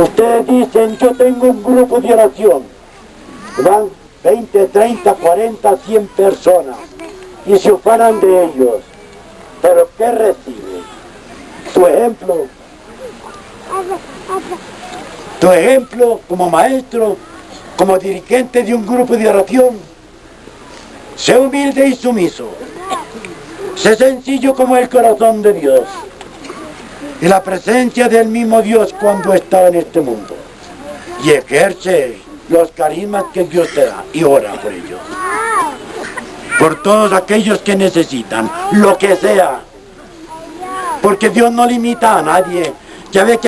Ustedes dicen, yo tengo un grupo de oración. Van 20, 30, 40, 100 personas y se ocupan de ellos. Pero ¿qué reciben? Tu ejemplo. Tu ejemplo como maestro, como dirigente de un grupo de oración. Sé humilde y sumiso. Sé sencillo como el corazón de Dios. Y la presencia del mismo Dios cuando está en este mundo. Y ejerce los carismas que Dios te da y ora por ellos. Por todos aquellos que necesitan, lo que sea. Porque Dios no limita a nadie. Ya ve que